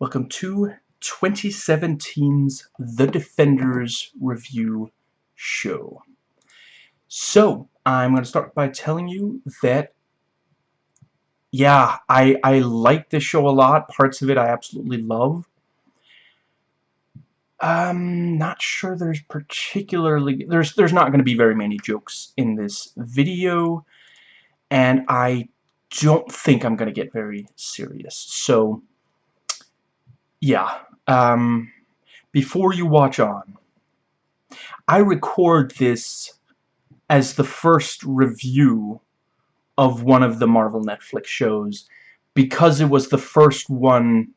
Welcome to 2017's The Defenders Review Show. So, I'm going to start by telling you that, yeah, I, I like this show a lot. Parts of it I absolutely love. I'm not sure there's particularly... There's, there's not going to be very many jokes in this video. And I don't think I'm going to get very serious. So yeah, um, before you watch on, I record this as the first review of one of the Marvel Netflix shows because it was the first one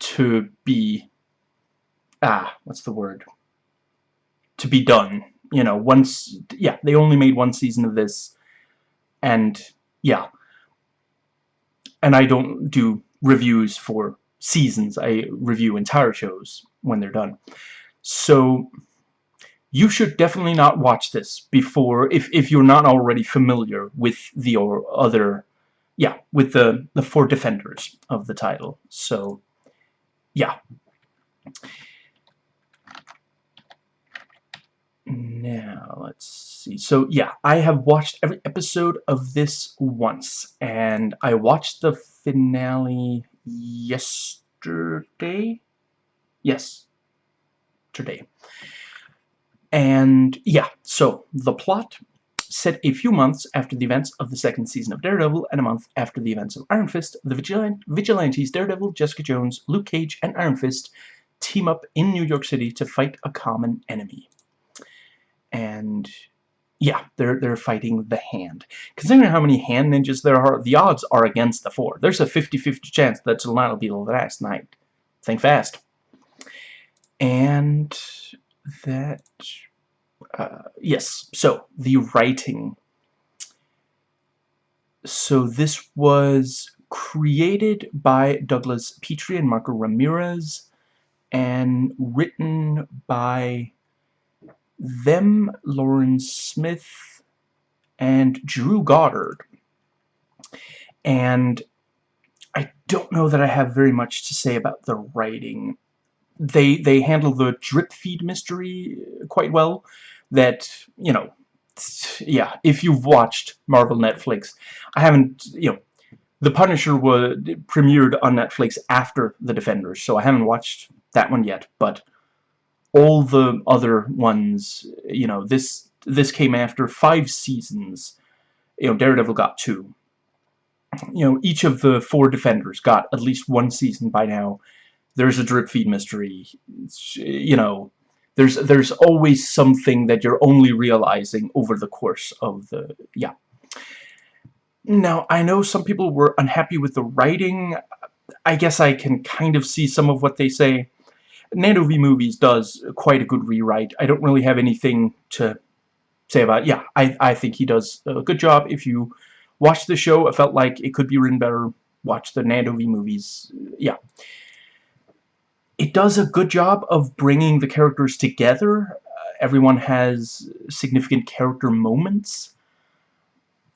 to be ah what's the word? To be done you know once yeah they only made one season of this and yeah. And I don't do reviews for seasons. I review entire shows when they're done. So you should definitely not watch this before if if you're not already familiar with the or other yeah with the the four defenders of the title so yeah now let's see so yeah I have watched every episode of this once and I watched the finale yesterday? Yes, today. And yeah, so the plot set a few months after the events of the second season of Daredevil and a month after the events of Iron Fist, the Vigilant Vigilantes Daredevil, Jessica Jones, Luke Cage, and Iron Fist team up in New York City to fight a common enemy. And yeah, they're they're fighting the hand. Considering how many hand ninjas there are, the odds are against the four. There's a 50-50 chance that tonight will be the last night. Think fast. And that, uh, yes. So the writing. So this was created by Douglas Petrie and Marco Ramirez, and written by them, Lauren Smith, and Drew Goddard. And I don't know that I have very much to say about the writing. They they handle the drip feed mystery quite well. That, you know, yeah, if you've watched Marvel Netflix, I haven't, you know, The Punisher was premiered on Netflix after The Defenders, so I haven't watched that one yet, but all the other ones, you know, this this came after five seasons. You know, Daredevil got two. You know, each of the four Defenders got at least one season by now. There's a drip feed mystery. You know, there's there's always something that you're only realizing over the course of the yeah. Now, I know some people were unhappy with the writing. I guess I can kind of see some of what they say. Nando V Movies does quite a good rewrite. I don't really have anything to say about it. Yeah, I, I think he does a good job. If you watch the show, it felt like it could be written better. Watch the Nando V Movies. Yeah. It does a good job of bringing the characters together. Uh, everyone has significant character moments.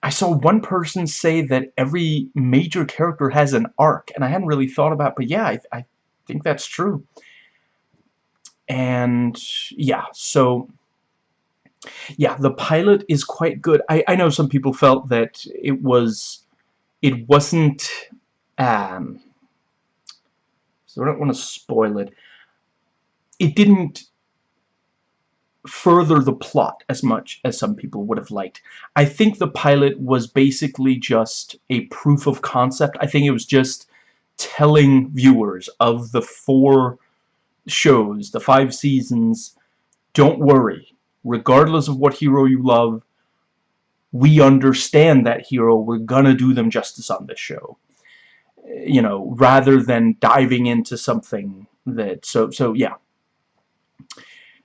I saw one person say that every major character has an arc, and I hadn't really thought about it, but yeah, I, I think that's true and yeah so yeah the pilot is quite good I, I know some people felt that it was it wasn't um so I don't want to spoil it it didn't further the plot as much as some people would have liked. I think the pilot was basically just a proof of concept. I think it was just telling viewers of the four shows, the five seasons, don't worry. Regardless of what hero you love, we understand that hero. We're gonna do them justice on this show. You know, rather than diving into something that... So, so yeah.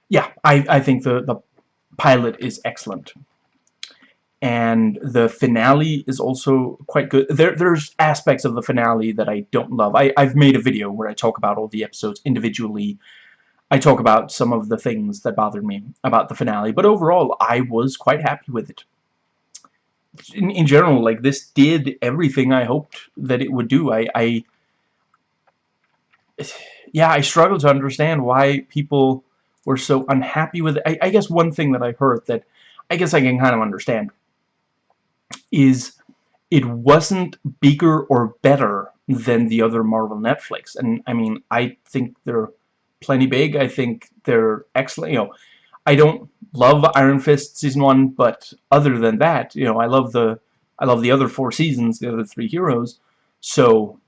Yeah, I, I think the, the pilot is excellent and the finale is also quite good. There, there's aspects of the finale that I don't love. I, I've made a video where I talk about all the episodes individually. I talk about some of the things that bothered me about the finale, but overall, I was quite happy with it. In, in general, like, this did everything I hoped that it would do. I, I yeah, I struggle to understand why people were so unhappy with it. I, I guess one thing that I heard that I guess I can kind of understand is it wasn't bigger or better than the other Marvel Netflix. And I mean, I think they're plenty big. I think they're excellent. You know, I don't love Iron Fist season one, but other than that, you know, I love the I love the other four seasons, the other three heroes. So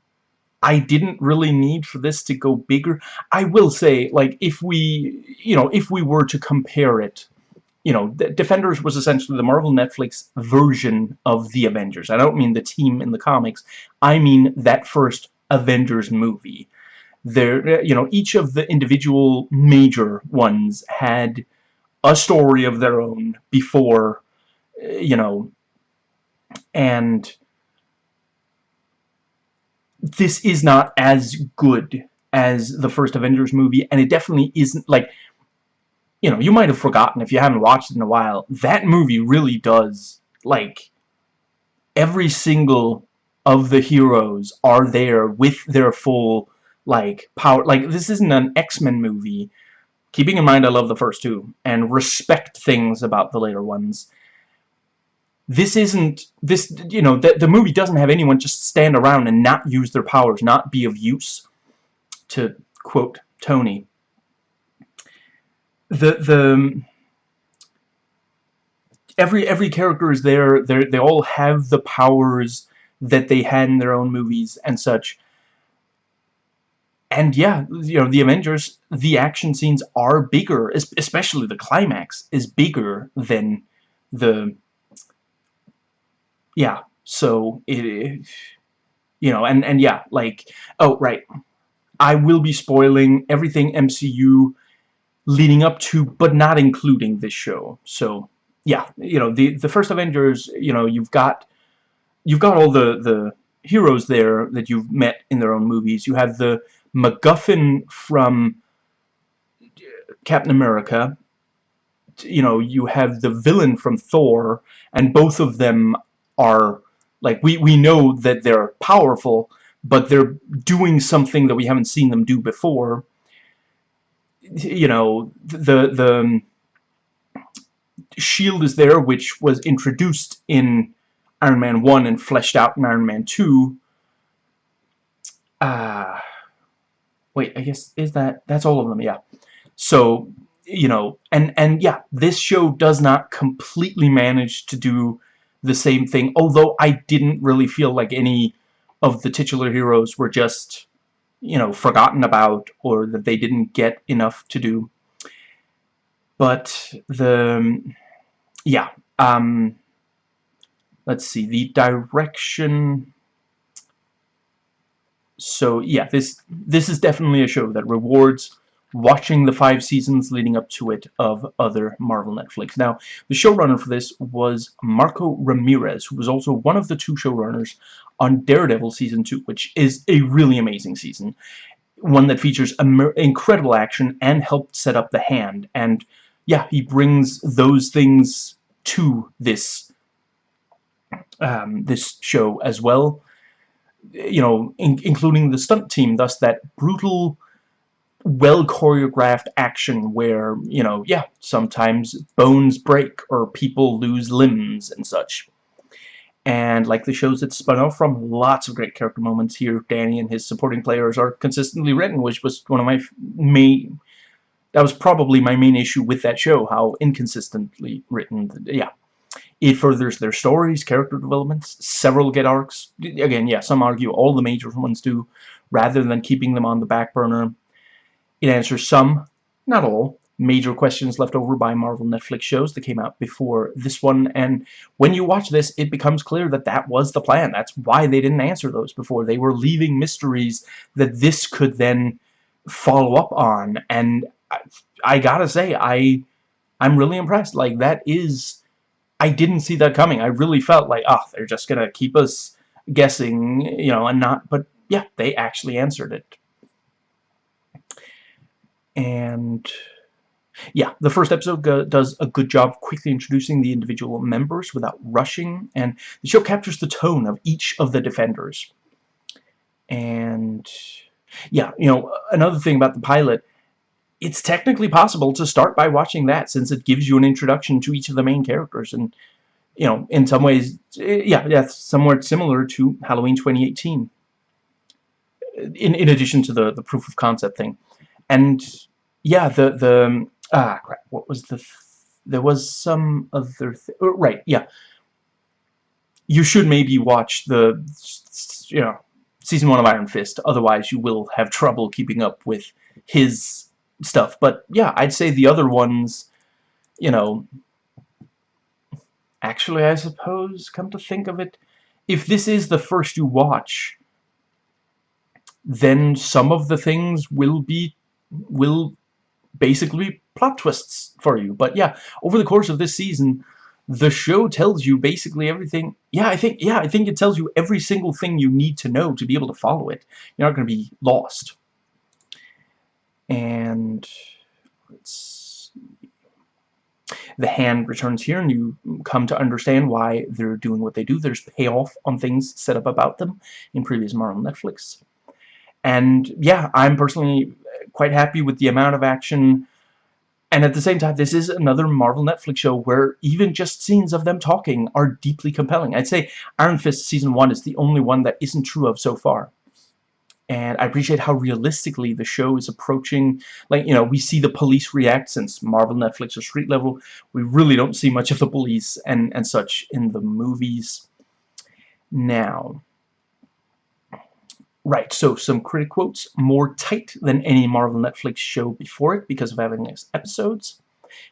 I didn't really need for this to go bigger. I will say, like, if we, you know, if we were to compare it, you know, Defenders was essentially the Marvel Netflix version of the Avengers. I don't mean the team in the comics. I mean that first Avengers movie. There, you know, each of the individual major ones had a story of their own before, eh, you know, and this is not as good as the first Avengers movie, and it definitely isn't, like, you know, you might have forgotten if you haven't watched it in a while, that movie really does, like, every single of the heroes are there with their full, like, power, like, this isn't an X-Men movie, keeping in mind I love the first two, and respect things about the later ones, this isn't this you know the, the movie doesn't have anyone just stand around and not use their powers not be of use to quote Tony the the um, every every character is there they they all have the powers that they had in their own movies and such. And yeah you know the Avengers the action scenes are bigger especially the climax is bigger than the yeah so it you know and and yeah like oh right. I will be spoiling everything MCU leading up to but not including this show. So yeah you know the the first Avengers you know you've got you've got all the the heroes there that you've met in their own movies. You have the MacGuffin from uh, Captain America. You know you have the villain from Thor and both of them are like we we know that they're powerful but they're doing something that we haven't seen them do before you know the the um, shield is there which was introduced in Iron Man 1 and fleshed out in Iron Man 2 uh wait I guess is that that's all of them yeah. So you know and and yeah this show does not completely manage to do the same thing, although I didn't really feel like any of the titular heroes were just, you know, forgotten about or that they didn't get enough to do. But the, yeah, um, let's see, the direction, so yeah, this, this is definitely a show that rewards watching the five seasons leading up to it of other Marvel Netflix. Now, the showrunner for this was Marco Ramirez, who was also one of the two showrunners on Daredevil Season 2, which is a really amazing season. One that features incredible action and helped set up the hand. And yeah, he brings those things to this um, this show as well. You know, in including the stunt team, thus that brutal well choreographed action where, you know, yeah, sometimes bones break or people lose limbs and such. And like the shows that spun off from, lots of great character moments here. Danny and his supporting players are consistently written, which was one of my main... That was probably my main issue with that show, how inconsistently written. Yeah. It furthers their stories, character developments, several get arcs. Again, yeah, some argue all the major ones do, rather than keeping them on the back burner. It answers some, not all, major questions left over by Marvel Netflix shows that came out before this one, and when you watch this, it becomes clear that that was the plan. That's why they didn't answer those before. They were leaving mysteries that this could then follow up on, and I, I gotta say, I, I'm really impressed. Like, that is... I didn't see that coming. I really felt like, oh, they're just gonna keep us guessing, you know, and not... But, yeah, they actually answered it and yeah, the first episode does a good job quickly introducing the individual members without rushing, and the show captures the tone of each of the defenders. And yeah, you know, another thing about the pilot, it's technically possible to start by watching that since it gives you an introduction to each of the main characters and you know in some ways yeah yeah somewhat similar to Halloween 2018 in, in addition to the the proof of concept thing and yeah the the ah crap what was the there was some other th oh, right yeah. You should maybe watch the you know season one of Iron Fist otherwise you will have trouble keeping up with his stuff. But yeah I'd say the other ones you know actually I suppose come to think of it if this is the first you watch then some of the things will be will basically plot twists for you. But yeah over the course of this season the show tells you basically everything. Yeah I think yeah I think it tells you every single thing you need to know to be able to follow it. You're not going to be lost. And let's see. the hand returns here and you come to understand why they're doing what they do. There's payoff on things set up about them in previous Marvel Netflix. And yeah I'm personally quite happy with the amount of action. And at the same time this is another Marvel Netflix show where even just scenes of them talking are deeply compelling. I'd say Iron Fist season 1 is the only one that isn't true of so far. And I appreciate how realistically the show is approaching. Like you know we see the police react since Marvel Netflix or street level. We really don't see much of the police and and such in the movies. Now Right, so some critic quotes. More tight than any Marvel Netflix show before it because of having episodes.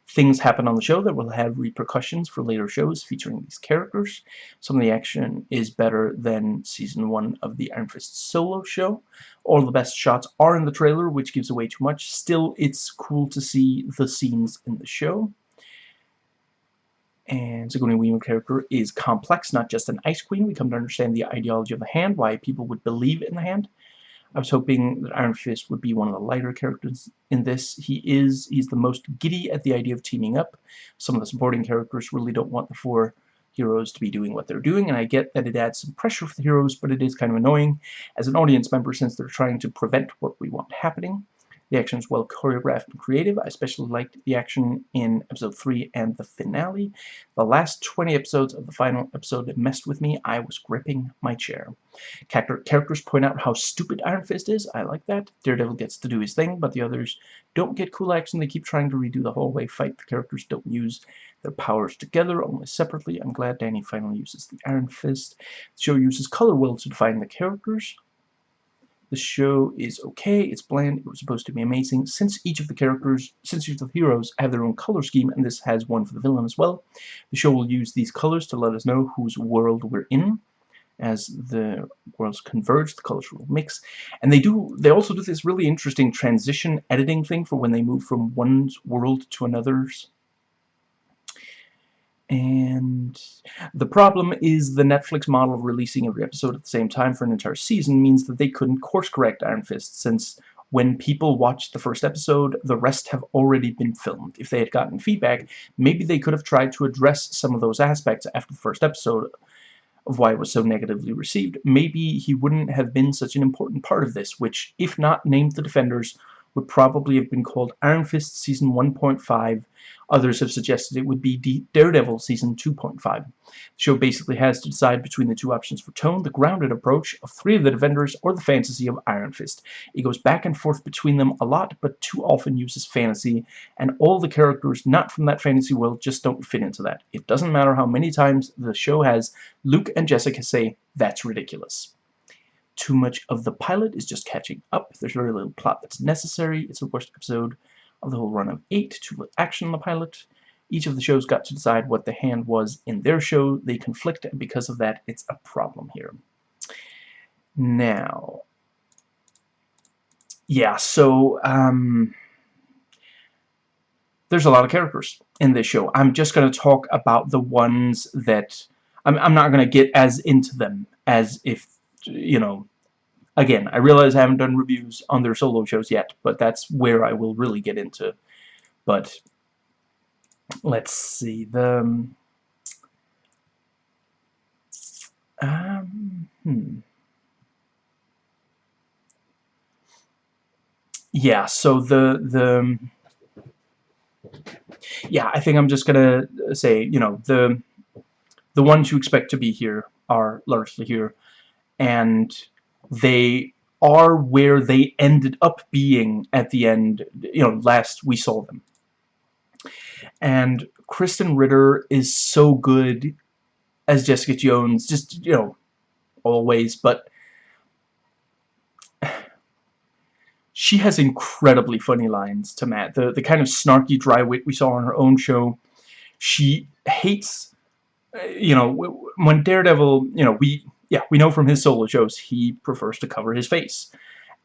Things happen on the show that will have repercussions for later shows featuring these characters. Some of the action is better than Season 1 of the Iron Fist solo show. All the best shots are in the trailer, which gives away too much. Still, it's cool to see the scenes in the show and Sigourney Weaver character is complex, not just an ice queen. We come to understand the ideology of the hand, why people would believe in the hand. I was hoping that Iron Fist would be one of the lighter characters in this. He is, he's the most giddy at the idea of teaming up. Some of the supporting characters really don't want the four heroes to be doing what they're doing, and I get that it adds some pressure for the heroes, but it is kind of annoying as an audience member since they're trying to prevent what we want happening. The action is well choreographed and creative. I especially liked the action in episode 3 and the finale. The last 20 episodes of the final episode messed with me. I was gripping my chair. Characters point out how stupid Iron Fist is. I like that. Daredevil gets to do his thing, but the others don't get cool action. They keep trying to redo the hallway fight. The characters don't use their powers together, only separately. I'm glad Danny finally uses the Iron Fist. The show uses color wheel to define the characters. The show is okay, it's bland, it was supposed to be amazing. Since each of the characters, since each of the heroes have their own color scheme, and this has one for the villain as well, the show will use these colors to let us know whose world we're in. As the worlds converge, the colors will mix. And they do they also do this really interesting transition editing thing for when they move from one world to another's and the problem is the Netflix model of releasing every episode at the same time for an entire season means that they couldn't course correct Iron Fist since when people watched the first episode, the rest have already been filmed. If they had gotten feedback, maybe they could have tried to address some of those aspects after the first episode of why it was so negatively received. Maybe he wouldn't have been such an important part of this, which, if not named the Defenders, would probably have been called Iron Fist Season 1.5. Others have suggested it would be Daredevil Season 2.5. The show basically has to decide between the two options for tone, the grounded approach of three of the Defenders or the fantasy of Iron Fist. It goes back and forth between them a lot, but too often uses fantasy, and all the characters not from that fantasy world just don't fit into that. It doesn't matter how many times the show has Luke and Jessica say, that's ridiculous. Too much of the pilot is just catching up. There's very little plot that's necessary. It's the worst episode of the whole run of eight. Too little action in the pilot. Each of the shows got to decide what the hand was in their show. They conflict, and because of that, it's a problem here. Now, yeah, so, um, there's a lot of characters in this show. I'm just going to talk about the ones that... I'm, I'm not going to get as into them as if, you know, Again, I realize I haven't done reviews on their solo shows yet, but that's where I will really get into. But let's see the um, um hmm. yeah, so the the yeah, I think I'm just gonna say, you know, the the ones you expect to be here are largely here, and they are where they ended up being at the end, you know, last we saw them. And Krysten Ritter is so good as Jessica Jones, just, you know, always, but she has incredibly funny lines to Matt. The, the kind of snarky dry wit we saw on her own show. She hates, uh, you know, when Daredevil, you know, we, yeah, we know from his solo shows, he prefers to cover his face.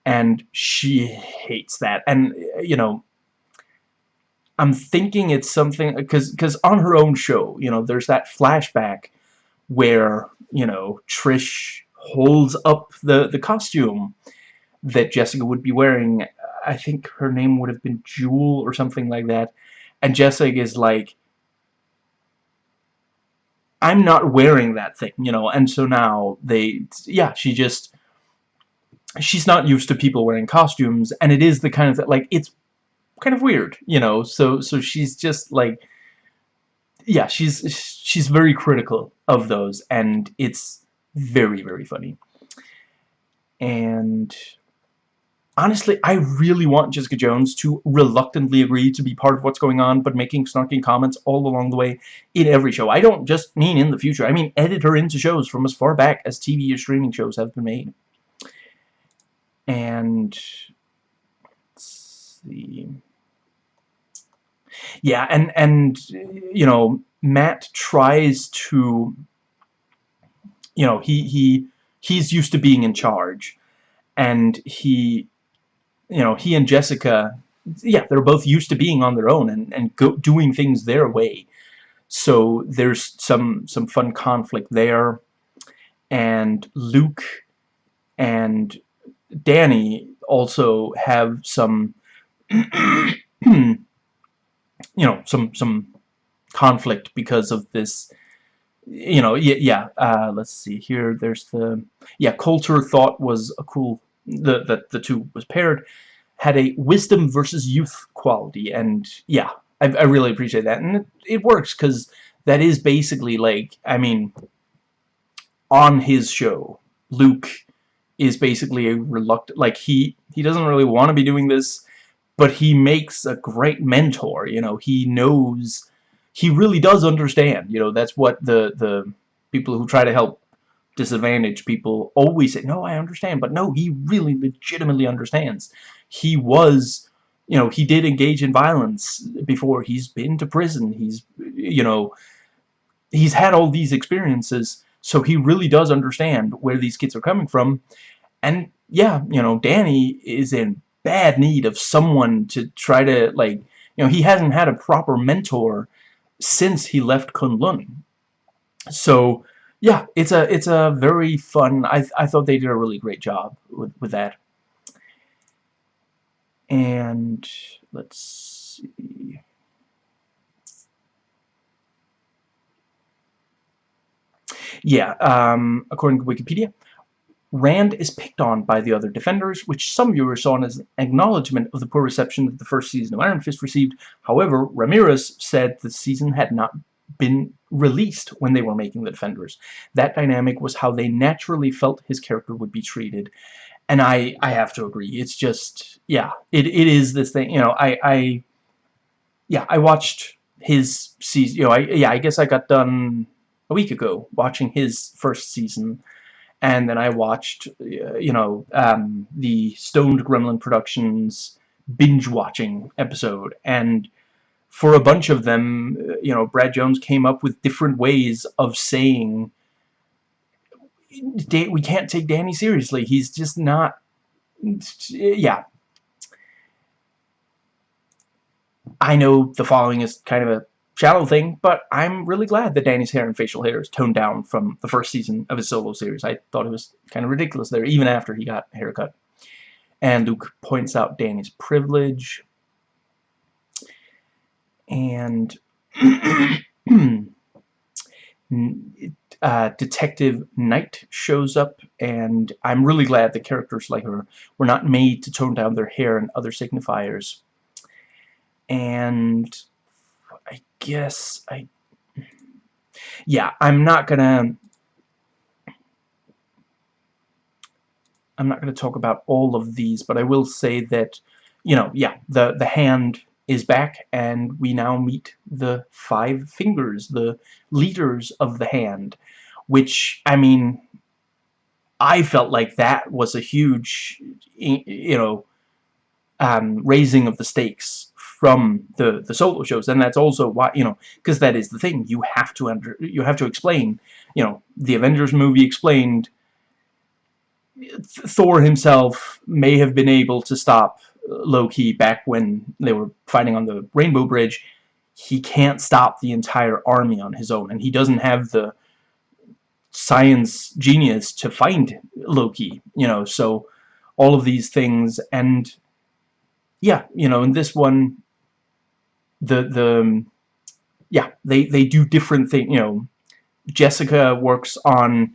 And she hates that. And, you know, I'm thinking it's something, because on her own show, you know, there's that flashback where, you know, Trish holds up the, the costume that Jessica would be wearing. I think her name would have been Jewel or something like that. And Jessica is like, I'm not wearing that thing, you know, and so now they, yeah, she just, she's not used to people wearing costumes, and it is the kind of, like, it's kind of weird, you know, so, so she's just, like, yeah, she's, she's very critical of those, and it's very, very funny. And honestly, I really want Jessica Jones to reluctantly agree to be part of what's going on, but making snarky comments all along the way in every show. I don't just mean in the future. I mean edit her into shows from as far back as TV or streaming shows have been made. And let's see. Yeah, and and you know, Matt tries to you know, he he he's used to being in charge and he you know, he and Jessica, yeah, they're both used to being on their own and, and go, doing things their way. So there's some, some fun conflict there. And Luke and Danny also have some, you know, some, some conflict because of this, you know, yeah, yeah uh, let's see here, there's the, yeah, Colter thought was a cool the that the two was paired had a wisdom versus youth quality. And yeah I, I really appreciate that. And it, it works because that is basically like I mean on his show Luke is basically a reluctant like he he doesn't really want to be doing this but he makes a great mentor you know? He knows he really does understand you know? That's what the the people who try to help disadvantaged people always say, no, I understand. But no, he really legitimately understands. He was, you know, he did engage in violence before. He's been to prison. He's, you know, he's had all these experiences. So he really does understand where these kids are coming from. And yeah, you know, Danny is in bad need of someone to try to, like, you know, he hasn't had a proper mentor since he left Kunlun. So, yeah, it's a it's a very fun. I I thought they did a really great job with with that. And let's see. Yeah, um, according to Wikipedia, Rand is picked on by the other defenders, which some viewers saw as an acknowledgement of the poor reception that the first season of Iron Fist received. However, Ramirez said the season had not been released when they were making the Defenders. That dynamic was how they naturally felt his character would be treated. And I, I have to agree. It's just, yeah, it, it is this thing, you know, I, I, yeah, I watched his season, you know, I, yeah, I guess I got done a week ago watching his first season. And then I watched, you know, um, the Stoned Gremlin Productions binge-watching episode. And for a bunch of them, uh, you know, Brad Jones came up with different ways of saying we can't take Danny seriously. He's just not, yeah. I know the following is kind of a shallow thing, but I'm really glad that Danny's hair and facial hair is toned down from the first season of his solo series. I thought it was kind of ridiculous there, even after he got haircut. And Luke points out Danny's privilege and uh, Detective Knight shows up, and I'm really glad the characters like her were not made to tone down their hair and other signifiers. And I guess I... Yeah, I'm not gonna... I'm not going to talk about all of these, but I will say that, you know, yeah, the, the hand is back, and we now meet the five fingers, the leaders of the hand, which, I mean, I felt like that was a huge, you know, um, raising of the stakes from the the solo shows, and that's also why you know because that is the thing you have to under you have to explain. You know, the Avengers movie explained Thor himself may have been able to stop Loki back when they were fighting on the Rainbow Bridge, he can't stop the entire army on his own, and he doesn't have the science genius to find Loki, you know, so all of these things, and yeah, you know, in this one, the, the, yeah, they, they do different things, you know, Jessica works on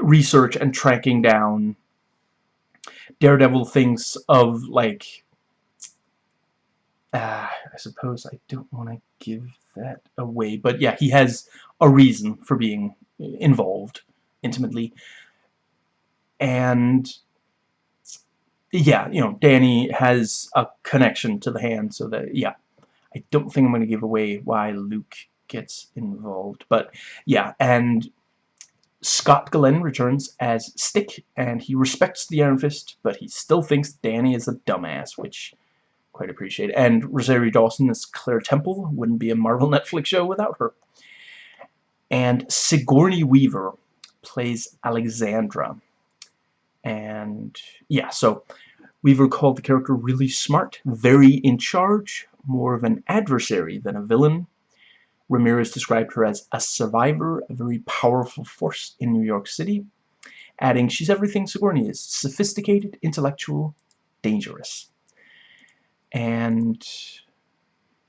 research and tracking down Daredevil thinks of like uh, I suppose I don't want to give that away but yeah he has a reason for being involved intimately. And yeah you know Danny has a connection to the hand so that yeah I don't think I'm going to give away why Luke gets involved but yeah and Scott Glenn returns as Stick, and he respects the Iron Fist, but he still thinks Danny is a dumbass, which quite appreciate. And Rosario Dawson as Claire Temple wouldn't be a Marvel Netflix show without her. And Sigourney Weaver plays Alexandra. And yeah, so Weaver called the character really smart, very in charge, more of an adversary than a villain, Ramirez described her as a survivor, a very powerful force in New York City, adding, she's everything Sigourney is, sophisticated, intellectual, dangerous. And,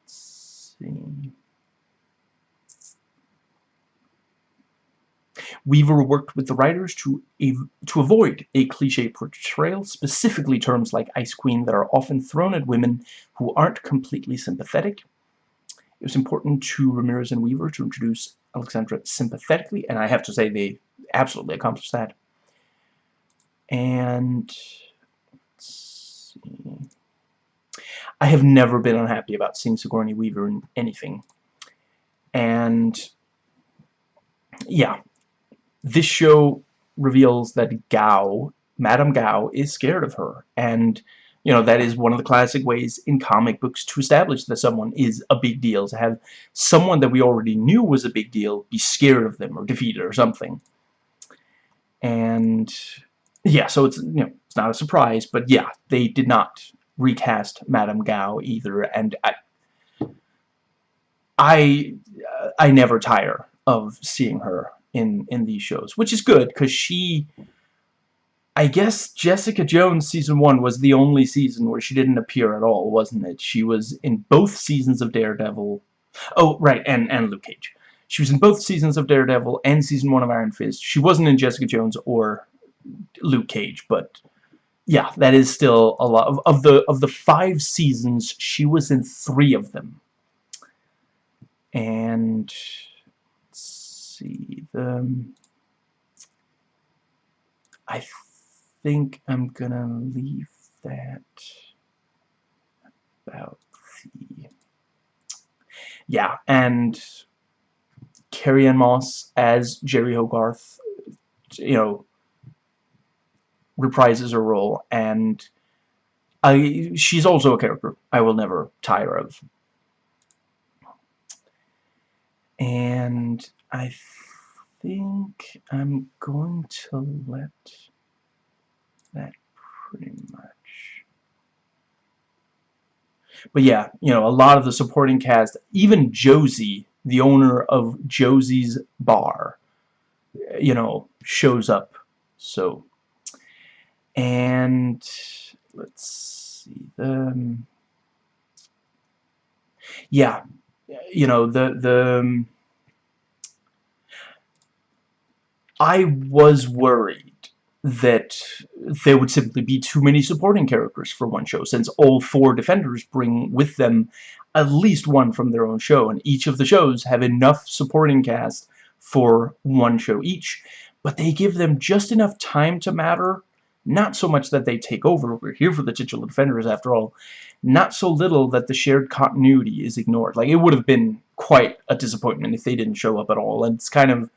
see... Weaver worked with the writers to, to avoid a cliche portrayal, specifically terms like Ice Queen that are often thrown at women who aren't completely sympathetic. It was important to Ramirez and Weaver to introduce Alexandra sympathetically, and I have to say they absolutely accomplished that. And I have never been unhappy about seeing Sigourney Weaver in anything. And yeah, this show reveals that Gao, Madame Gao, is scared of her, and you know, that is one of the classic ways in comic books to establish that someone is a big deal, to have someone that we already knew was a big deal be scared of them or defeated or something. And yeah, so it's, you know, it's not a surprise, but yeah, they did not recast Madame Gao either, and I, I, uh, I never tire of seeing her in, in these shows, which is good, because she I guess Jessica Jones season 1 was the only season where she didn't appear at all, wasn't it? She was in both seasons of Daredevil. Oh, right, and, and Luke Cage. She was in both seasons of Daredevil and season 1 of Iron Fist. She wasn't in Jessica Jones or Luke Cage, but yeah, that is still a lot. Of, of the of the five seasons, she was in three of them. And let's see the I think I'm gonna leave that about the yeah and Carrie-Anne Moss as Jeri Hogarth you know reprises her role. And I she's also a character I will never tire of. And I think I'm going to let that pretty much. But yeah, you know, a lot of the supporting cast, even Josie, the owner of Josie's Bar, you know, shows up. So, and let's see, the, yeah, you know, the, the, um, I was worried that there would simply be too many supporting characters for one show, since all four Defenders bring with them at least one from their own show, and each of the shows have enough supporting cast for one show each, but they give them just enough time to matter, not so much that they take over, we're here for the titular Defenders after all, not so little that the shared continuity is ignored. Like, it would have been quite a disappointment if they didn't show up at all, and it's kind of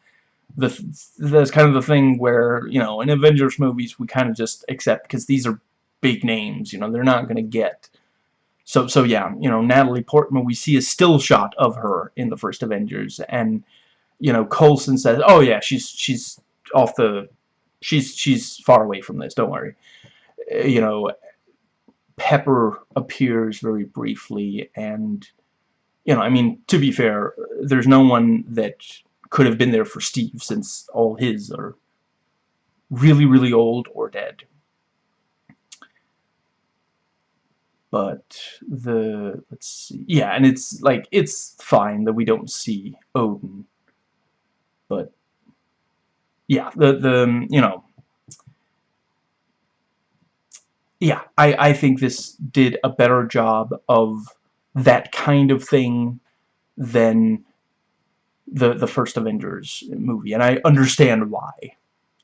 the that's kind of the thing where you know in Avengers movies we kind of just accept because these are big names you know they're not gonna get. So so yeah you know Natalie Portman we see a still shot of her in the first Avengers and you know Coulson says oh yeah she's she's off the she's she's far away from this don't worry. Uh, you know Pepper appears very briefly and you know I mean to be fair there's no one that could have been there for Steve since all his are really, really old or dead. But the, let's see, yeah, and it's like, it's fine that we don't see Odin. But, yeah, the, the, you know, yeah, I, I think this did a better job of that kind of thing than the the first Avengers movie, and I understand why.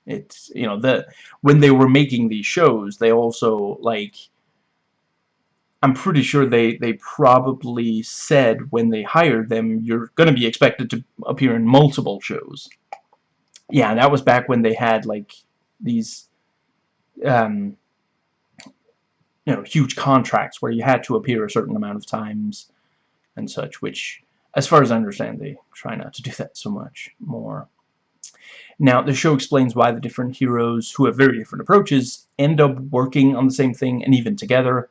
It's you know the when they were making these shows, they also like. I'm pretty sure they they probably said when they hired them, you're going to be expected to appear in multiple shows. Yeah, and that was back when they had like these, um, you know, huge contracts where you had to appear a certain amount of times and such, which as far as I understand, they try not to do that so much more. Now, the show explains why the different heroes, who have very different approaches, end up working on the same thing and even together.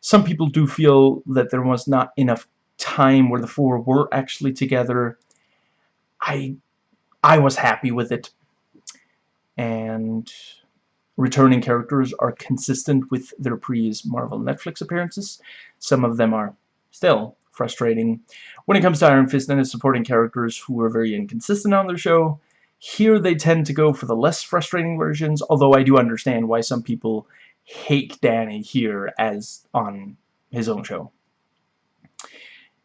Some people do feel that there was not enough time where the four were actually together. I, I was happy with it. And returning characters are consistent with their previous Marvel Netflix appearances. Some of them are still frustrating. When it comes to Iron Fist and his supporting characters who are very inconsistent on their show, here they tend to go for the less frustrating versions, although I do understand why some people hate Danny here as on his own show.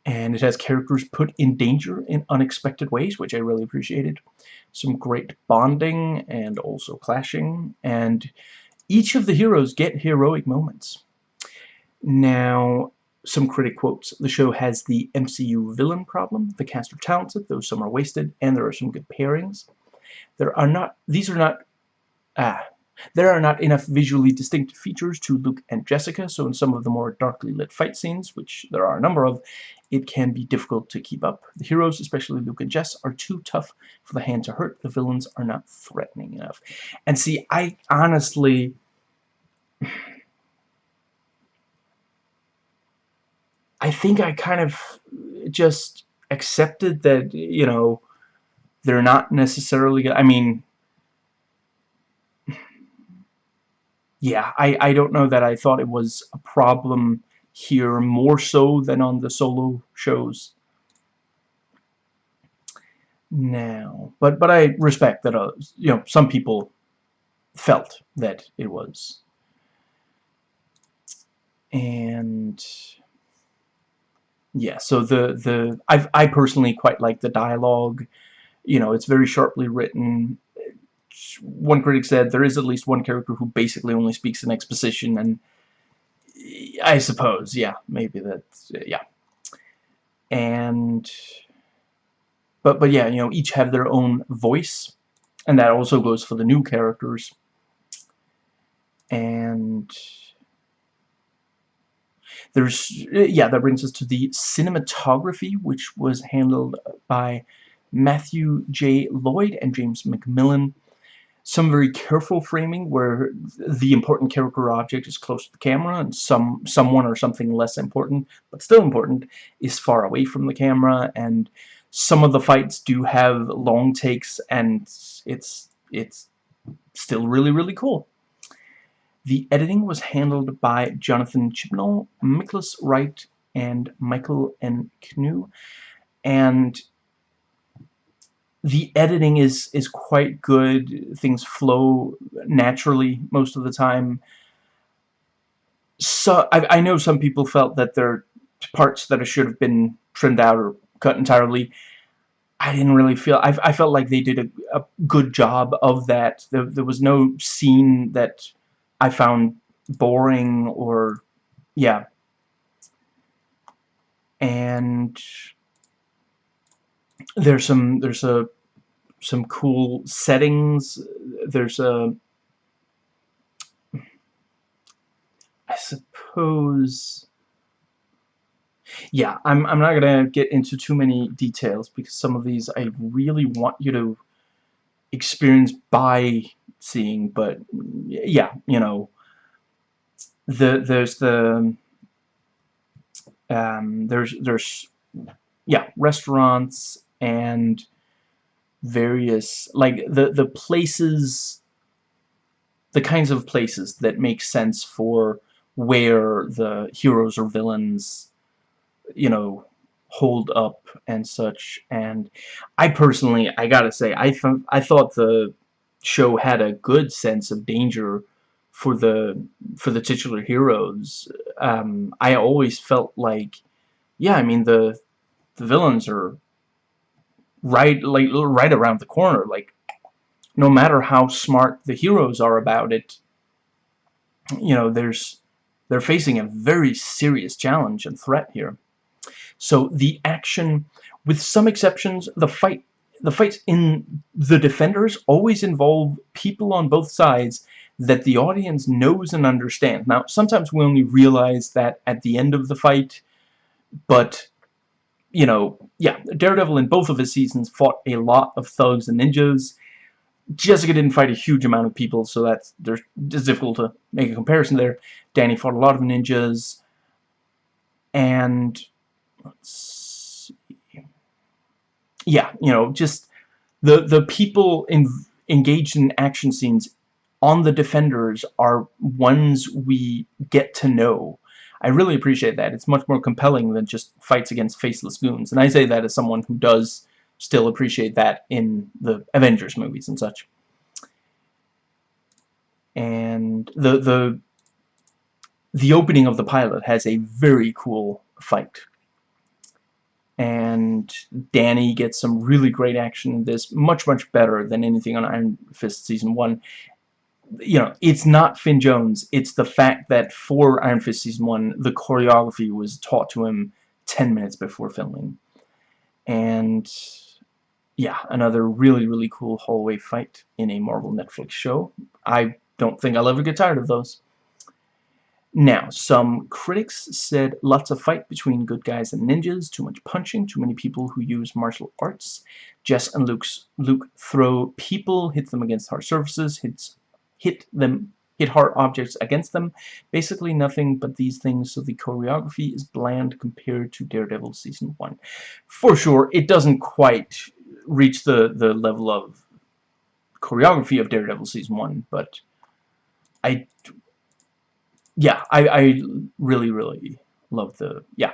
And it has characters put in danger in unexpected ways, which I really appreciated. Some great bonding and also clashing, and each of the heroes get heroic moments. Now, some critic quotes. The show has the MCU villain problem. The cast are talented, though some are wasted, and there are some good pairings. There are not, these are not, ah, there are not enough visually distinct features to Luke and Jessica, so in some of the more darkly lit fight scenes, which there are a number of, it can be difficult to keep up. The heroes, especially Luke and Jess, are too tough for the hand to hurt. The villains are not threatening enough. And see, I honestly... I think I kind of just accepted that, you know, they're not necessarily, I mean, yeah, I, I don't know that I thought it was a problem here more so than on the solo shows now. But, but I respect that, uh, you know, some people felt that it was. And yeah, so the the I I personally quite like the dialogue. You know, it's very sharply written. One critic said there is at least one character who basically only speaks in exposition, and I suppose, yeah, maybe that's yeah. And but but yeah, you know, each have their own voice, and that also goes for the new characters. And there's, uh, yeah, that brings us to the cinematography, which was handled uh, by Matthew J. Lloyd and James McMillan. Some very careful framing where the important character object is close to the camera and some someone or something less important, but still important, is far away from the camera and some of the fights do have long takes and it's it's still really really cool. The editing was handled by Jonathan Chibnall, Nicholas Wright, and Michael N. Knue. And the editing is is quite good. Things flow naturally most of the time. So I, I know some people felt that there are parts that should have been trimmed out or cut entirely. I didn't really feel I, I felt like they did a, a good job of that. There, there was no scene that I found boring or yeah. And there's some there's a some cool settings. There's a I suppose yeah, I'm, I'm not to get into too many details because some of these I really want you to experience by seeing, but yeah, you know, the there's the um, there's there's yeah restaurants and various like the the places the kinds of places that make sense for where the heroes or villains you know, hold up and such. And I personally, I gotta say, I, th I thought the show had a good sense of danger for the for the titular heroes. Um, I always felt like, yeah, I mean the the villains are right like right around the corner. Like, no matter how smart the heroes are about it, you know, there's they're facing a very serious challenge and threat here. So the action, with some exceptions, the fight the fights in The Defenders always involve people on both sides that the audience knows and understands. Now, sometimes we only realize that at the end of the fight, but, you know, yeah, Daredevil in both of his seasons fought a lot of thugs and ninjas. Jessica didn't fight a huge amount of people, so that's there's, it's difficult to make a comparison there. Danny fought a lot of ninjas, and let's. Yeah, you know, just the the people in, engaged in action scenes on the Defenders are ones we get to know. I really appreciate that. It's much more compelling than just fights against faceless goons. And I say that as someone who does still appreciate that in the Avengers movies and such. And the the the opening of the pilot has a very cool fight and Danny gets some really great action in this, much, much better than anything on Iron Fist Season 1. You know, it's not Finn Jones, it's the fact that for Iron Fist Season 1, the choreography was taught to him 10 minutes before filming. And, yeah, another really, really cool hallway fight in a Marvel Netflix show. I don't think I'll ever get tired of those. Now, some critics said lots of fight between good guys and ninjas, too much punching, too many people who use martial arts. Jess and Luke's, Luke throw people, hit them against hard surfaces, hits, hit them, hit hard objects against them. Basically nothing but these things, so the choreography is bland compared to Daredevil Season 1. For sure, it doesn't quite reach the, the level of choreography of Daredevil Season 1, but I yeah, I, I really, really love the, yeah.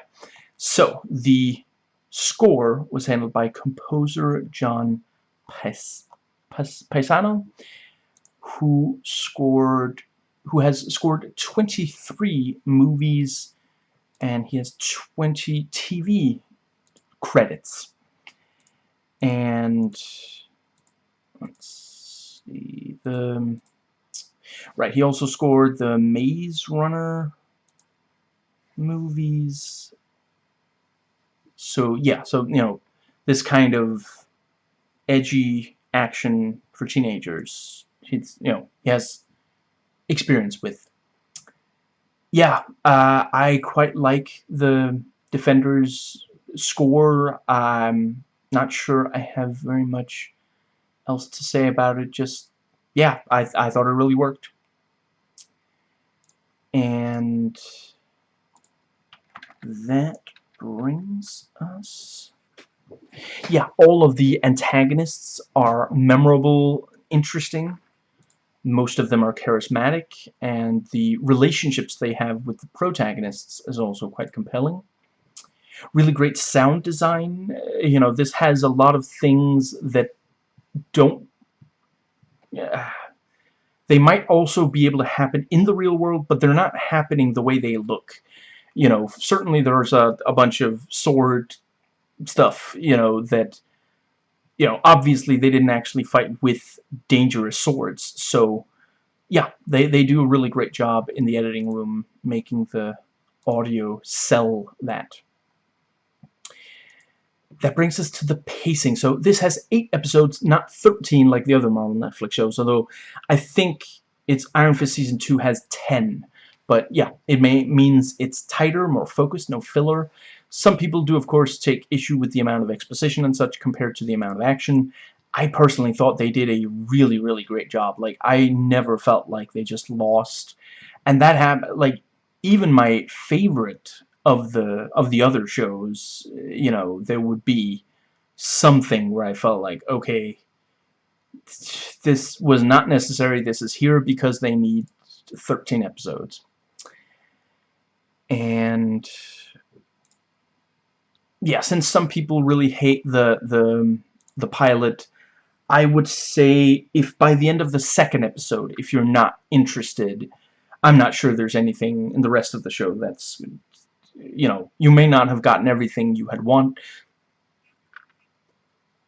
So, the score was handled by composer John Pais, Pais, Paesano, who scored, who has scored 23 movies, and he has 20 TV credits. And, let's see, the Right, he also scored the Maze Runner movies. So, yeah, so, you know, this kind of edgy action for teenagers. He's, you know, he has experience with. Yeah, uh, I quite like the Defenders score. I'm not sure I have very much else to say about it. Just, yeah, I, I thought it really worked and that brings us yeah all of the antagonists are memorable interesting. Most of them are charismatic and the relationships they have with the protagonists is also quite compelling. Really great sound design. You know this has a lot of things that don't uh, they might also be able to happen in the real world but they're not happening the way they look. You know certainly there's a, a bunch of sword stuff you know that you know obviously they didn't actually fight with dangerous swords. So yeah they, they do a really great job in the editing room making the audio sell that that brings us to the pacing. So this has eight episodes, not 13 like the other Marvel Netflix shows, although I think it's Iron Fist Season 2 has 10. But yeah, it may means it's tighter, more focused, no filler. Some people do, of course, take issue with the amount of exposition and such compared to the amount of action. I personally thought they did a really, really great job. Like, I never felt like they just lost. And that happened, like, even my favorite of the of the other shows, you know, there would be something where I felt like, okay, this was not necessary. This is here because they need 13 episodes. And yeah, since some people really hate the the the pilot, I would say if by the end of the second episode, if you're not interested, I'm not sure there's anything in the rest of the show that's you know, you may not have gotten everything you had want.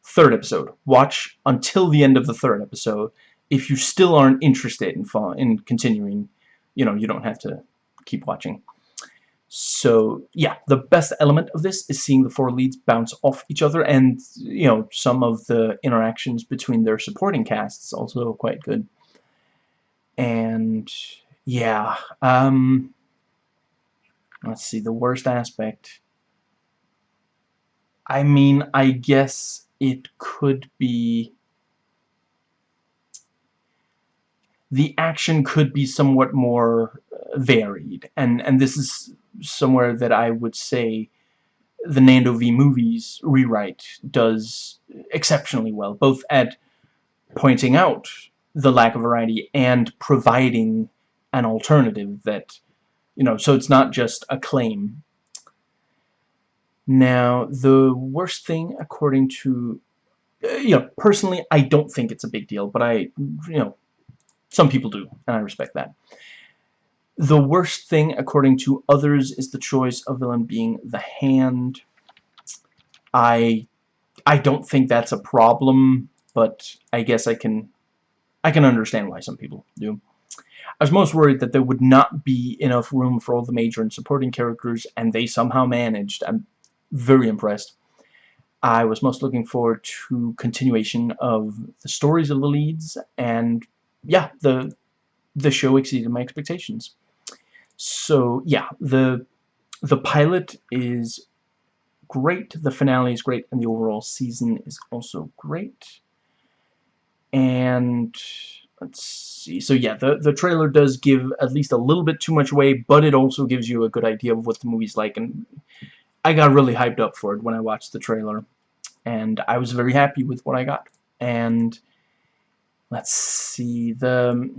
Third episode. Watch until the end of the third episode. If you still aren't interested in, in continuing, you know, you don't have to keep watching. So, yeah, the best element of this is seeing the four leads bounce off each other, and, you know, some of the interactions between their supporting casts also quite good. And, yeah, um, Let's see, the worst aspect. I mean, I guess it could be... The action could be somewhat more uh, varied, and, and this is somewhere that I would say the Nando V Movies rewrite does exceptionally well, both at pointing out the lack of variety and providing an alternative that you know, so it's not just a claim. Now, the worst thing, according to, uh, you know, personally, I don't think it's a big deal, but I, you know, some people do, and I respect that. The worst thing, according to others, is the choice of villain being the Hand. I, I don't think that's a problem, but I guess I can, I can understand why some people do. I was most worried that there would not be enough room for all the major and supporting characters, and they somehow managed. I'm very impressed. I was most looking forward to continuation of the stories of the leads, and yeah, the the show exceeded my expectations. So yeah, the the pilot is great, the finale is great, and the overall season is also great. And let's see. So yeah, the, the trailer does give at least a little bit too much away, but it also gives you a good idea of what the movie's like. And I got really hyped up for it when I watched the trailer. And I was very happy with what I got. And let's see, the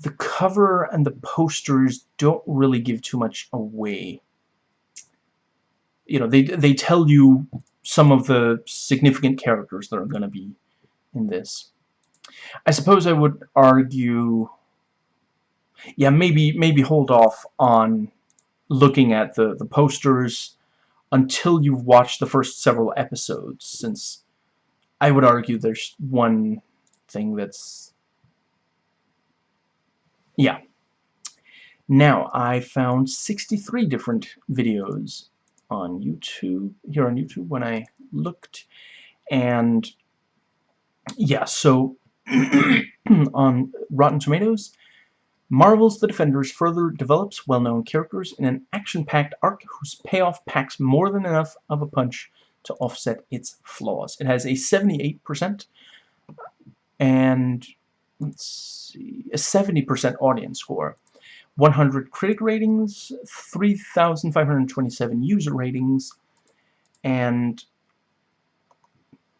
the cover and the posters don't really give too much away. You know, they, they tell you some of the significant characters that are going to be in this. I suppose I would argue yeah maybe maybe hold off on looking at the the posters until you've watched the first several episodes since I would argue there's one thing that's yeah. Now I found 63 different videos on YouTube here on YouTube when I looked and yeah so on Rotten Tomatoes, Marvel's The Defenders further develops well-known characters in an action-packed arc whose payoff packs more than enough of a punch to offset its flaws. It has a 78% and let's see, a 70% audience score, 100 critic ratings, 3,527 user ratings, and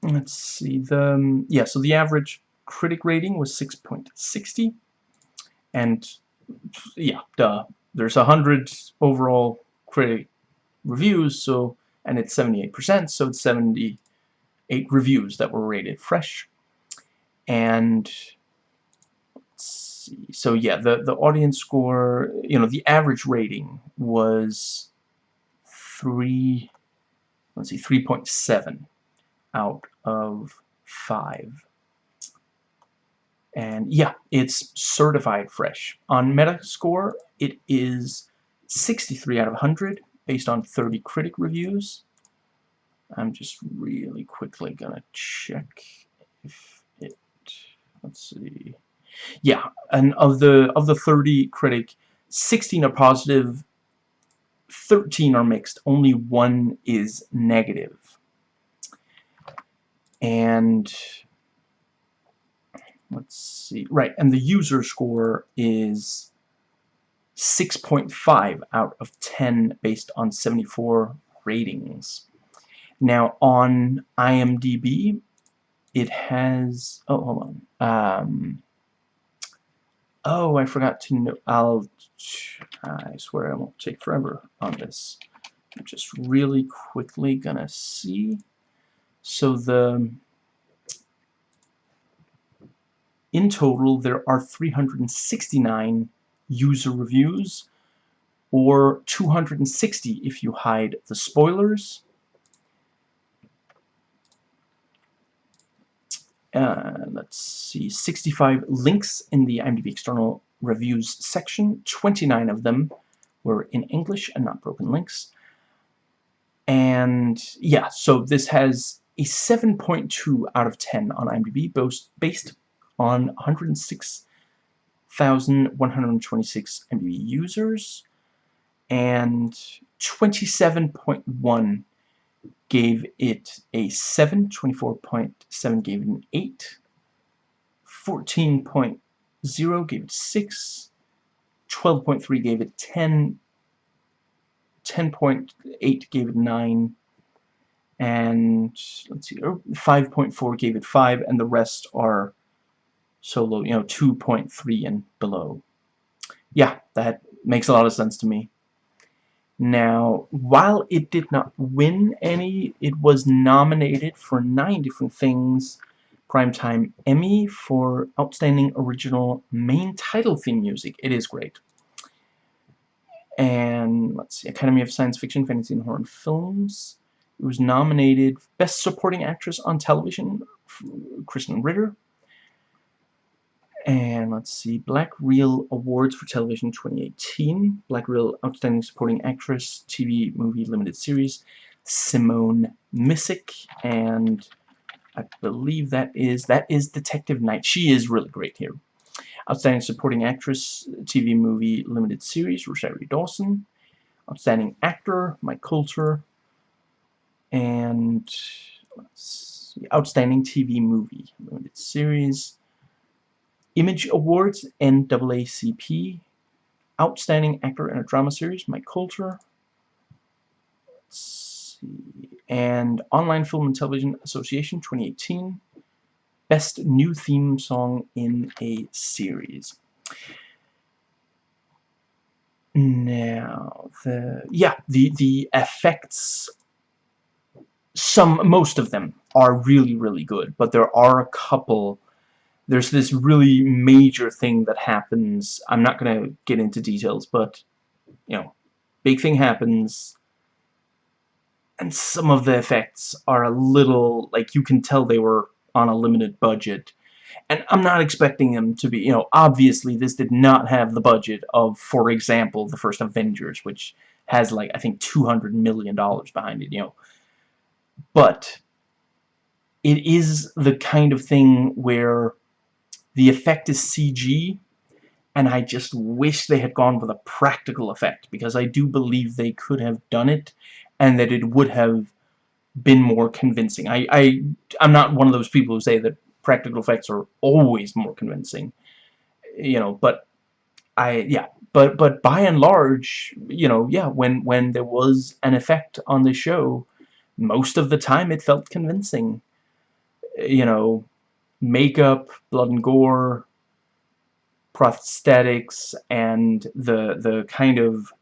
let's see the yeah so the average critic rating was 6.60 and yeah duh there's a hundred overall critic reviews so and it's 78% so it's 70 eight reviews that were rated fresh. And so yeah, the the audience score, you know, the average rating was three. Let's see, three point seven out of five. And yeah, it's certified fresh. On Metascore, it is 63 out of 100 based on 30 critic reviews. I'm just really quickly gonna check if it let's see yeah and of the of the 30 critic 16 are positive 13 are mixed only one is negative and let's see right and the user score is 6.5 out of 10 based on 74 ratings. Now on IMDb it has oh hold on um, oh I forgot to know I'll I swear I won't take forever on this. I'm just really quickly gonna see. So the in total there are 369 user reviews or 260 if you hide the spoilers. Uh, let's see 65 links in the IMDb external reviews section. 29 of them were in English and not broken links. And yeah so this has a 7.2 out of 10 on IMDb based on 106,126 MB users and 27.1 gave it a 7, 24.7 gave it an 8, 14.0 gave it 6, 12.3 gave it 10, 10.8 gave it 9, and let's see, 5.4 er, gave it 5, and the rest are so low, you know, 2.3 and below. Yeah, that makes a lot of sense to me. Now, while it did not win any, it was nominated for nine different things. Primetime Emmy for Outstanding Original Main Title Theme Music. It is great. And, let's see, Academy of Science Fiction, Fantasy, and Horror Films. It was nominated Best Supporting Actress on Television, Krysten Ritter. And let's see, Black Reel Awards for Television 2018. Black Reel Outstanding Supporting Actress, TV Movie Limited Series, Simone Missick. And I believe that is, that is Detective Knight. She is really great here. Outstanding Supporting Actress, TV Movie Limited Series, Rosario Dawson. Outstanding Actor, Mike Colter. And let's see, Outstanding TV Movie Limited Series, Image Awards, NAACP, Outstanding Actor in a Drama Series, Mike Colter, and Online Film and Television Association 2018, Best New Theme Song in a Series. Now, the yeah, the the effects, some most of them are really really good, but there are a couple there's this really major thing that happens. I'm not going to get into details, but, you know, big thing happens, and some of the effects are a little, like, you can tell they were on a limited budget. And I'm not expecting them to be, you know, obviously this did not have the budget of, for example, the first Avengers, which has, like, I think $200 million behind it, you know. But it is the kind of thing where the effect is CG, and I just wish they had gone with a practical effect, because I do believe they could have done it, and that it would have been more convincing. I, I, I'm not one of those people who say that practical effects are always more convincing, you know, but I, yeah, but, but by and large, you know, yeah, when, when there was an effect on the show, most of the time it felt convincing, you know, makeup, blood and gore, prosthetics, and the the kind of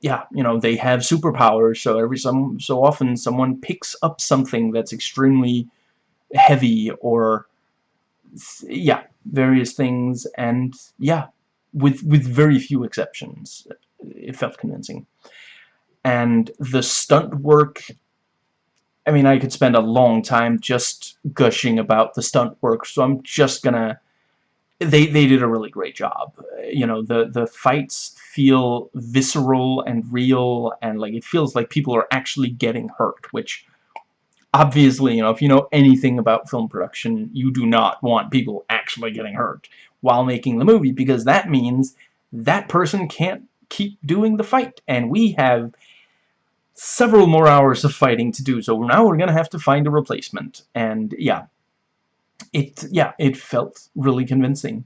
yeah, you know, they have superpowers, so every some so often someone picks up something that's extremely heavy or yeah, various things and yeah, with with very few exceptions, it felt convincing. And the stunt work I mean, I could spend a long time just gushing about the stunt work, so I'm just gonna they they did a really great job. You know, the the fights feel visceral and real, and like it feels like people are actually getting hurt. Which, obviously, you know, if you know anything about film production, you do not want people actually getting hurt while making the movie, because that means that person can't keep doing the fight, and we have several more hours of fighting to do. So now we're gonna have to find a replacement, and yeah, it yeah it felt really convincing.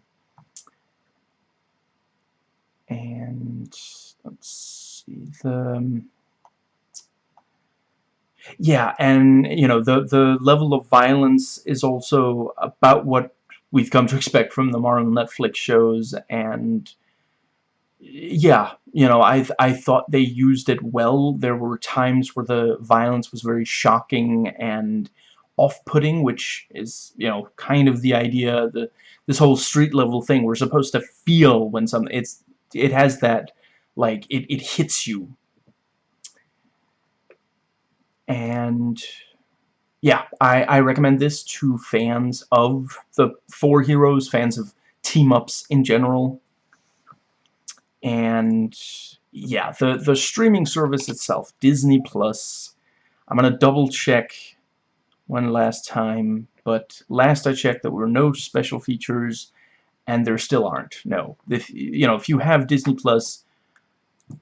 And let's see the um, yeah and you know the the level of violence is also about what we've come to expect from the Marvel Netflix shows. And yeah you know I I thought they used it well there were times where the violence was very shocking and off-putting, which is, you know, kind of the idea, the this whole street level thing. We're supposed to feel when something, it's, it has that, like, it, it hits you. And, yeah, I, I recommend this to fans of the four heroes, fans of team-ups in general. And, yeah, the, the streaming service itself, Disney Plus, I'm going to double check one last time, but last I checked there were no special features, and there still aren't. No. If, you know, if you have Disney Plus,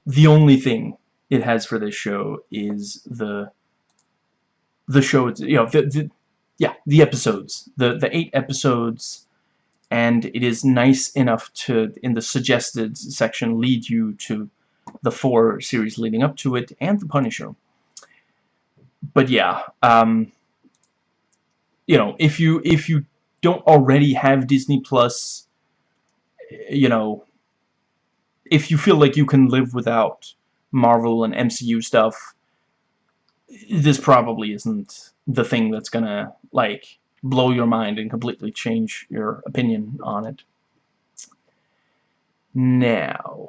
the only thing it has for this show is the the show, you know, the, the yeah, the episodes, the the eight episodes, and it is nice enough to, in the suggested section, lead you to the four series leading up to it, and The Punisher. But yeah, um, you know, if you if you don't already have Disney Plus, you know, if you feel like you can live without Marvel and MCU stuff, this probably isn't the thing that's gonna like blow your mind and completely change your opinion on it. Now,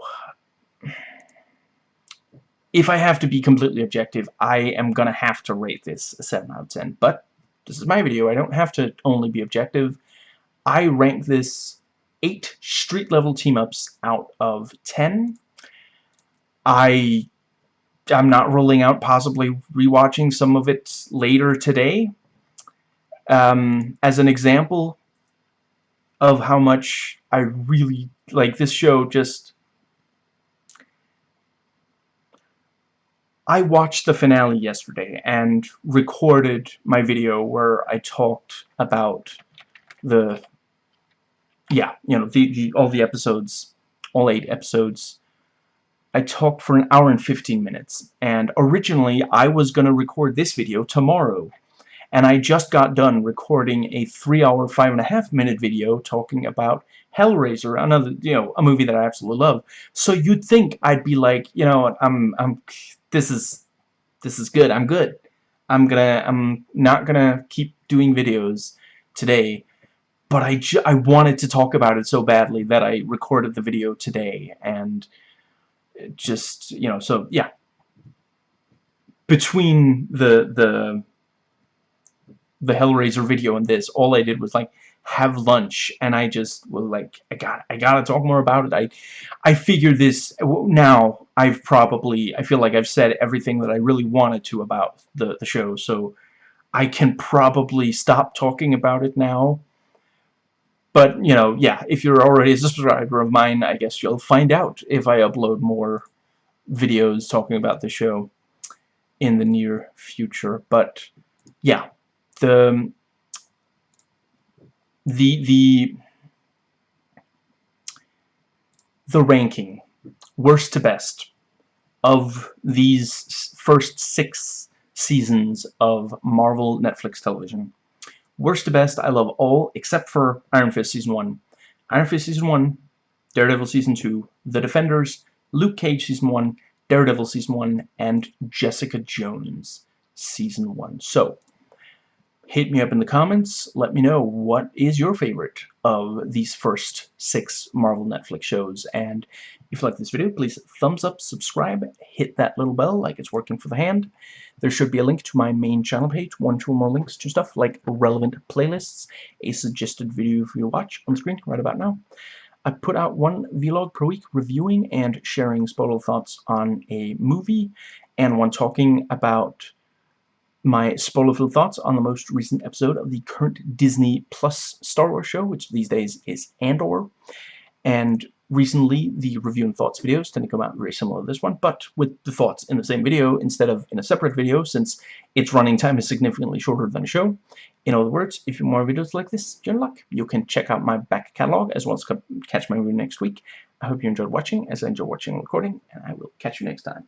if I have to be completely objective, I am gonna have to rate this a 7 out of 10, but this is my video. I don't have to only be objective. I rank this 8 street level team-ups out of 10. I I'm not ruling out possibly rewatching some of it later today. Um, as an example of how much I really like this show just I watched the finale yesterday and recorded my video where I talked about the yeah, you know, the, the all the episodes, all eight episodes. I talked for an hour and 15 minutes, and originally I was going to record this video tomorrow, and I just got done recording a three-hour, five-and-a-half minute video talking about Hellraiser, another, you know, a movie that I absolutely love. So you'd think I'd be like, you know, I'm, I'm this is this is good. I'm good. I'm gonna I'm not gonna keep doing videos today but I, I wanted to talk about it so badly that I recorded the video today and just you know so yeah between the the the Hellraiser video and this all I did was like have lunch and I just was like I got I gotta talk more about it. I I figured this now I've probably I feel like I've said everything that I really wanted to about the the show so I can probably stop talking about it now. But you know yeah if you're already a subscriber of mine I guess you'll find out if I upload more videos talking about the show in the near future. But yeah the um, the the the ranking worst to best of these first six seasons of Marvel Netflix television. Worst to best, I love all except for Iron Fist Season 1. Iron Fist Season 1, Daredevil Season 2, The Defenders, Luke Cage Season 1, Daredevil Season 1, and Jessica Jones Season 1. So, hit me up in the comments. Let me know what is your favorite of these first six Marvel Netflix shows. And if you like this video, please thumbs up, subscribe, hit that little bell like it's working for the hand. There should be a link to my main channel page, one, two more links to stuff like relevant playlists, a suggested video for you to watch on the screen right about now. I put out one vlog per week reviewing and sharing spoiler thoughts on a movie, and one talking about my spoiler-filled thoughts on the most recent episode of the current Disney Plus Star Wars show, which these days is Andor. And recently, the review and thoughts videos tend to come out very similar to this one, but with the thoughts in the same video instead of in a separate video, since its running time is significantly shorter than a show. In other words, if you want more videos like this, good luck. You can check out my back catalog as well as catch my review next week. I hope you enjoyed watching, as I enjoy watching and recording, and I will catch you next time.